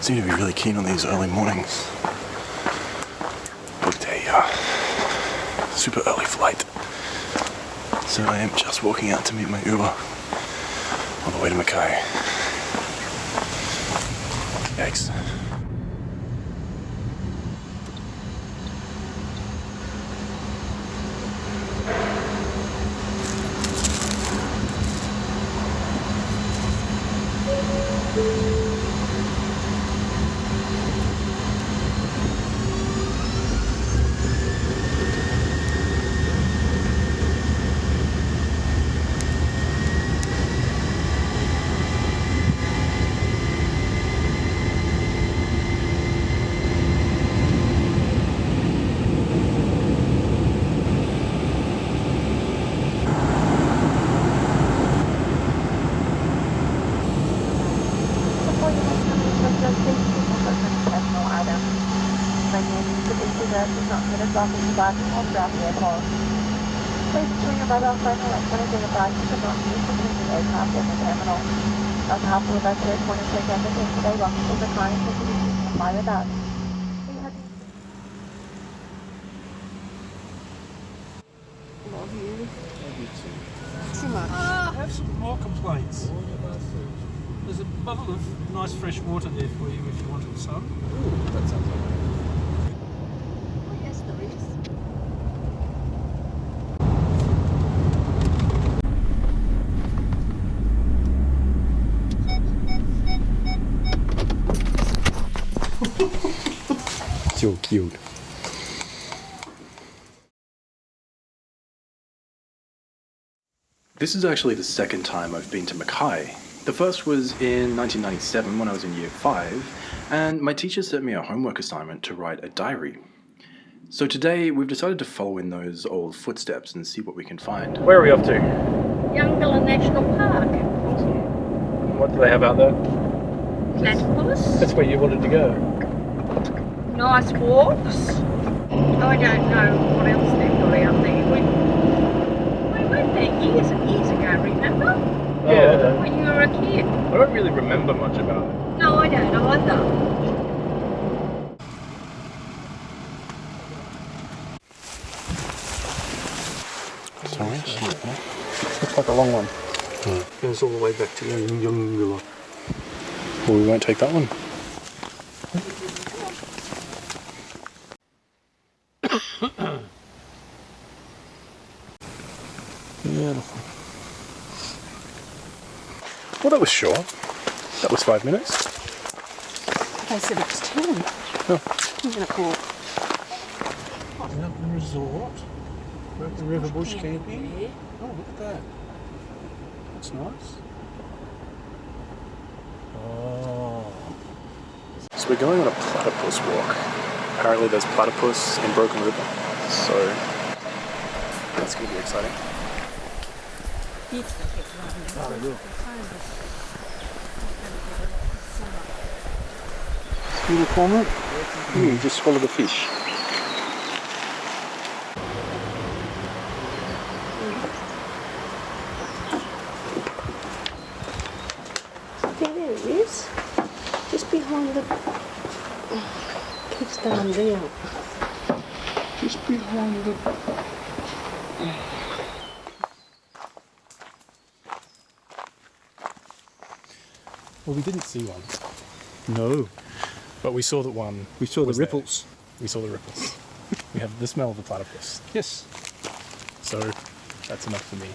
seem to be really keen on these early mornings. Booked a uh, super early flight. So I am just walking out to meet my Uber on the way to Mackay. Yikes. Pregnant, sufficient dress is not permitted blocking the bottom or throughout the airport. Please ensure your mobile phone and electronic devices are not used to use the aircraft or the terminal. On behalf of the airport and take everything today, welcome to the client for you to fly with us. We have Love you. Ah. I have some more complaints. There's a bottle of nice fresh water there for you if you wanted some. That sounds alright. Oh, yes, there is. So cute. This is actually the second time I've been to Mackay. The first was in 1997 when I was in year 5, and my teacher sent me a homework assignment to write a diary. So today we've decided to follow in those old footsteps and see what we can find. Where are we off to? Eungella National Park. Awesome. What do they have out there? Platypus. That's where you wanted to go. Nice walks. I don't know what else they've got out there. We, we went there years and years ago, remember? Yeah. When you were a kid. I don't really remember much about it. No, I don't either. Sorry? Looks like a long one. Hmm. Goes all the way back to Eungella. Well, we won't take that one. Beautiful. Well, that was short. That was five minutes. They said it was 10. Oh. I'm going to call. Mountain Resort. We're at the River Bush Camping. Oh, look at that. That's nice. Oh. So we're going on a platypus walk. Apparently there's platypus in Broken River. So that's going to be exciting. See the cormorant? Mm, just swallow the fish. There, there it is. Just behind the. Keeps going down. Just behind the... Well, we didn't see one, No. but we saw that one. We saw the was there. ripples. We saw the ripples. we have the smell of the platypus. Yes. So that's enough for me.